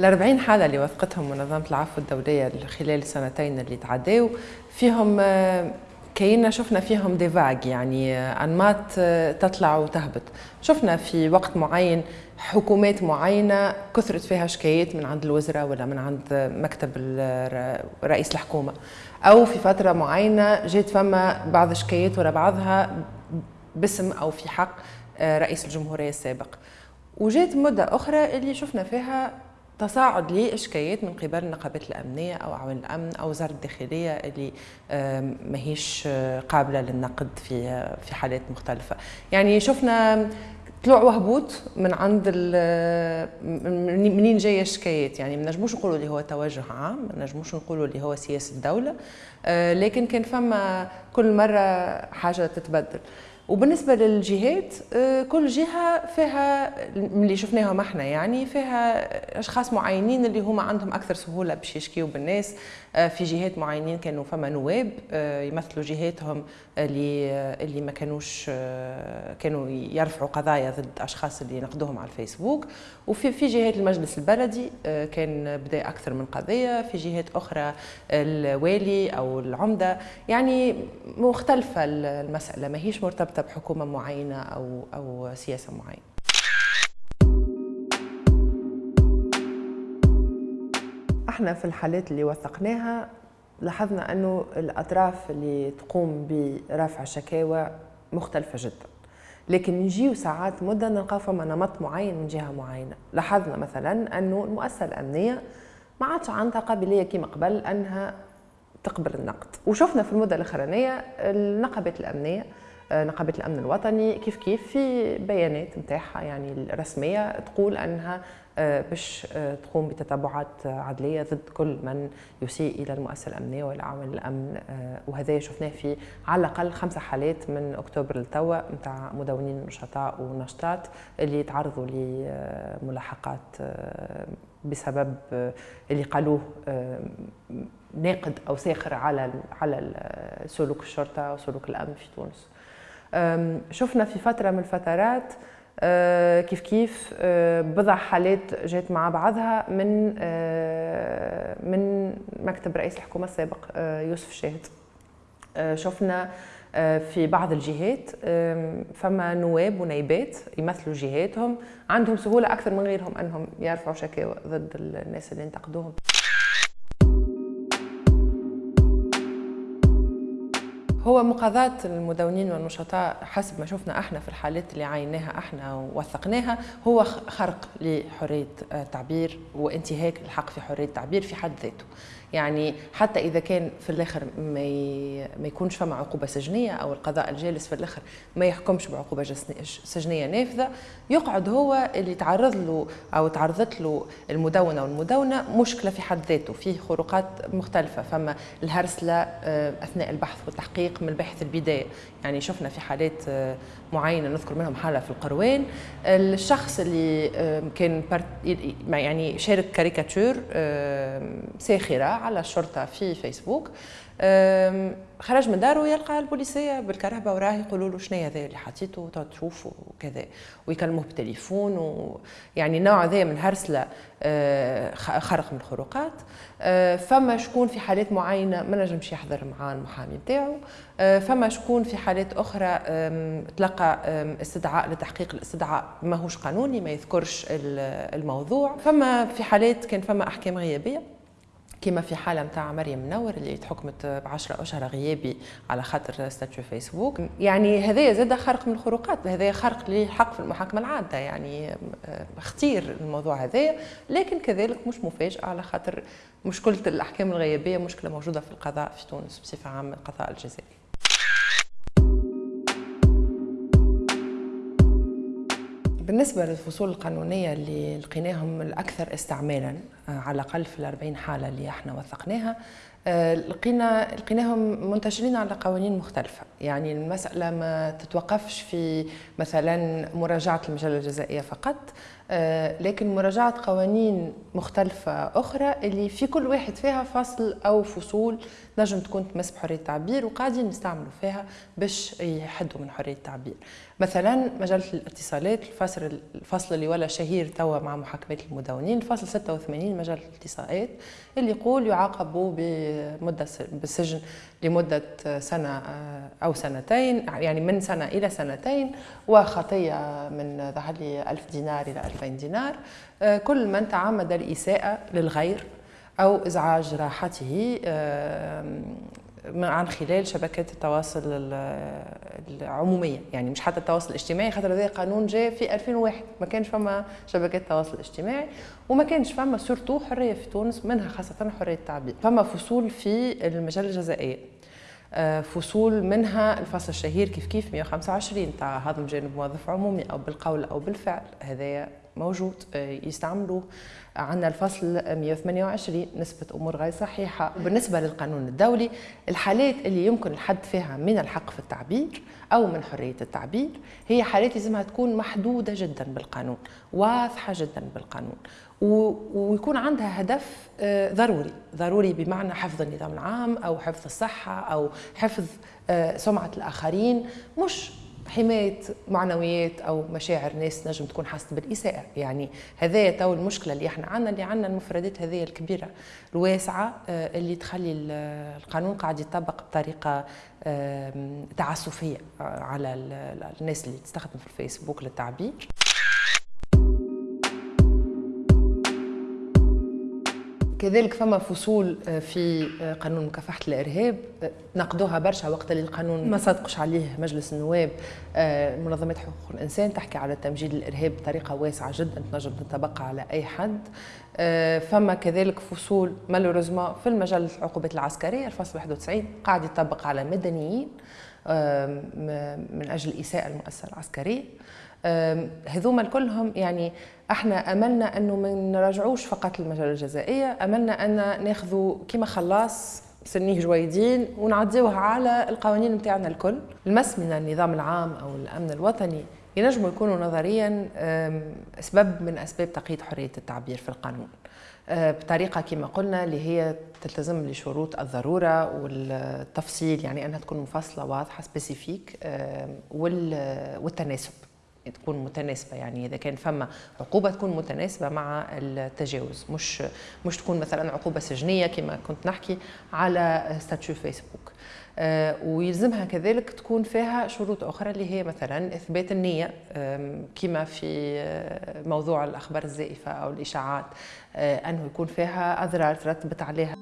ال 40 حالة اللي وثقتهم منظمة العفو الدولية خلال السنتين اللي تعداو فيهم آه، كينا شفنا فيهم ديفاج يعني آه، أنماط آه، تطلع وتهبط. شفنا في وقت معين حكومات معينة كثرت فيها شكايات من عند الوزراء ولا من عند مكتب رئيس الحكومة. أو في فترة معينة جات فما بعض الشكايات ورا بعضها باسم أو في حق رئيس الجمهورية السابق. وجات مدة أخرى اللي شفنا فيها تصاعد لإشكاليات من قبل النقابات الأمنية أو أعوان الأمن أو وزارة الداخلية اللي ماهيش قابلة للنقد في في حالات مختلفة. يعني شفنا طلوع وهبوط من عند منين جاية الشكايات يعني ما نجموش نقولوا اللي هو توجه عام ما نجموش نقولوا اللي هو سياسة الدولة آه، لكن كان فما كل مرة حاجة تتبدل. وبالنسبة للجهات آه، كل جهة فيها اللي شفناهم إحنا يعني فيها أشخاص معينين اللي هما عندهم أكثر سهولة باش يشكيوا بالناس. آه، في جهات معينين كانوا فما نواب آه، يمثلوا جهاتهم اللي اللي ما كانوش كانوا يرفعوا قضايا ضد أشخاص اللي ينقدوهم على الفيسبوك. وفي في جهات المجلس البلدي كان بدأ أكثر من قضية. في جهات أخرى الوالي أو العمدة. يعني مختلفة المسألة ماهيش مرتبطة مرتبطه بحكومه معينة أو أو سياسة معينة. إحنا في الحالات اللي وثقناها لاحظنا أنه الأطراف اللي تقوم برفع شكاوى مختلفة جدا. لكن نجيو ساعات مدة نلقاو فما نمط معين من جهة معينة. لاحظنا مثلا أنه المؤسسة الأمنية ما عادش عندها قابلية كما قبل أنها تقبل النقد. وشفنا في المدة الأخرانية النقابات الأمنية نقابة الأمن الوطني كيف كيف في بيانات نتاعها يعني الرسمية تقول أنها آه، باش آه، تقوم بتتبعات عدلية ضد كل من يسيء إلى المؤسسة الأمنية والى عوامل الامن وهذا شفناه في على الأقل خمسه حالات من أكتوبر لتوا نتاع مدونين نشطاء ونشطات اللي تعرضوا لملاحقات بسبب اللي قالوه ناقد أو ساخر على على سلوك الشرطة وسلوك الأمن في تونس. شفنا في فترة من الفترات أه، كيف كيف أه، بضع حالات جات مع بعضها من أه، من مكتب رئيس الحكومة السابق يوسف شاهد شفنا في بعض الجهات فما نواب ونايبات يمثلوا جهاتهم عندهم سهولة أكثر من غيرهم أنهم يرفعوا شكاوى ضد الناس اللي انتقدوهم. هو مقاضاة المدونين والنشطاء حسب ما شفنا إحنا في الحالات اللي عيناها إحنا ووثقناها هو خرق لحرية التعبير وانتهاك الحق في حرية التعبير في حد ذاته. يعني حتى إذا كان في الآخر ما ما يكونش فما عقوبة سجنية أو القضاء الجالس في الآخر ما يحكمش بعقوبة سجنية نافذة يقعد هو اللي تعرض له أو تعرضت له المدونة والمدونة مشكلة في حد ذاته فيه خروقات مختلفة فما الهرسلة آه، أثناء البحث والتحقيق من الباحث البدايه يعني شفنا في حالات آه، معينة نذكر منهم حالة في القروان. الشخص اللي كان يعني شارك كاريكاتور ساخرة على الشرطة في فيسبوك خرج من داره يلقى البوليسية بالكرهبه وراه يقولوا له شنو هذا اللي حطيته؟ تشوف وكذا. ويكلموه بالتليفون ويعني نوع ذا من الهرسلة آه، خرق من الخروقات. آه، فما شكون في حالات معينة ما نجمش يحضر مع المحامي نتاعو. آه، فما شكون في حالات أخرى تلقى استدعاء لتحقيق الاستدعاء ماهوش قانوني ما يذكرش الموضوع. فما في حالات كان فما أحكام غيابية. كما في حالة متاع مريم منور اللي تحكمت ب 10 أشهر غيابي على خاطر ستاتيو فيسبوك. يعني هذايا زاد خرق من الخروقات هذايا خرق للحق في المحاكمة العادة يعني اختير الموضوع هذايا لكن كذلك مش مفاجأة على خاطر مشكلة الأحكام الغيابية مشكلة موجودة في القضاء في تونس بصفة عامة القضاء الجزائري. بالنسبة للفصول القانونية اللي لقيناهم الأكثر استعمالا آه، على الأقل في الأربعين حالة اللي إحنا وثقناها لقينا لقيناهم منتشرين على قوانين مختلفة. يعني المسألة ما تتوقفش في مثلا مراجعة المجلة الجزائية فقط آه، لكن مراجعة قوانين مختلفة أخرى اللي في كل واحد فيها فصل أو فصول نجم تكون تمس بحرية التعبير وقاعدين نستعملوا فيها باش يحدوا من حرية التعبير. مثلا مجلة الاتصالات الفصل الفصل اللي ولا شهير توا مع محاكمات المدونين الفصل 86 مجلة الاتصالات اللي يقول يعاقبوا بمدة بالسجن لمدة سنة آه، أو سنتين يعني من سنة إلى سنتين وخطية من ظهر لي 1000 دينار إلى 2000 دينار. آه، كل من تعمد الإساءة للغير أو إزعاج راحته عن خلال شبكات التواصل العمومية. يعني مش حتى التواصل الاجتماعي خاطر هذا قانون جاء في 2001 ما كانش فما شبكات التواصل الاجتماعي وما كانش فما سورتو حرية في تونس منها خاصة حرية التعبير. فما فصول في المجال الجزائي آه، فصول منها الفصل الشهير كيف كيف 125 تاع هضم جانب موظف عمومي أو بالقول أو بالفعل. هذايا موجود آه، يستعملوه عندنا الفصل 128 نسبة أمور غير صحيحة. وبالنسبة للقانون الدولي الحالات اللي يمكن الحد فيها من الحق في التعبير أو من حرية التعبير هي حالات لازمها تكون محدودة جدا بالقانون واضحة جدا بالقانون ويكون عندها هدف آه، ضروري. ضروري بمعنى حفظ النظام العام أو حفظ الصحة أو حفظ آه، سمعة الآخرين. مش حماية معنويات أو مشاعر ناس نجم تكون حاسة بالإساءة. يعني هذايا تو المشكلة اللي إحنا عندنا اللي عندنا المفردات هذه الكبيرة الواسعة آه، اللي تخلي القانون قاعد يطبق بطريقة تعسفية آه، على الناس اللي تستخدم في الفيسبوك للتعبير. كذلك فما فصول آه، في آه، قانون مكافحة الإرهاب آه، نقدوها برشا وقت اللي القانون ما صدقش عليه. مجلس النواب منظمات حقوق الإنسان تحكي على تمجيد الإرهاب بطريقة واسعة جدا تنجم تنطبق على أي حد. فما كذلك فصول مالوريزما في المجال العقوبات العسكرية الفصل 91 قاعد يطبق على مدنيين من أجل إساءة المؤسسة العسكرية. هذوما كلهم يعني إحنا أملنا أنه ما نراجعوش فقط المجال الجزائيه أملنا أن ناخذوا كما خلاص سنيه جويدين ونعديوها على القوانين نتاعنا الكل. المس من النظام العام أو الأمن الوطني ينجموا يكونوا نظريا أسباب من أسباب تقييد حرية التعبير في القانون. أه، بطريقة كما قلنا اللي هي تلتزم لشروط الضرورة والتفصيل يعني أنها تكون مفصلة واضحة spécifique والتناسب. تكون متناسبة يعني إذا كان فما عقوبة تكون متناسبة مع التجاوز. مش مش تكون مثلا عقوبة سجنية كما كنت نحكي على statut فيسبوك. آه ويلزمها كذلك تكون فيها شروط أخرى اللي هي مثلا إثبات النية كما في آه، موضوع الأخبار الزائفة أو الإشاعات آه أنه يكون فيها اضرار ترتبت عليها.